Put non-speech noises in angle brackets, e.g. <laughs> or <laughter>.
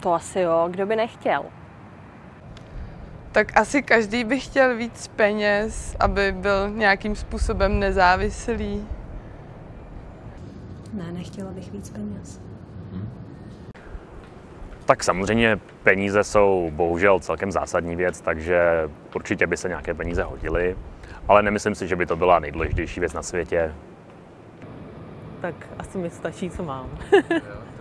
to asi jo, kdo by nechtěl. Tak asi každý by chtěl víc peněz, aby byl nějakým způsobem nezávislý. Ne, nechtěla bych víc peněz. Tak samozřejmě peníze jsou bohužel celkem zásadní věc, takže určitě by se nějaké peníze hodily, ale nemyslím si, že by to byla nejdůležitější věc na světě. Tak asi mi stačí, co mám. <laughs>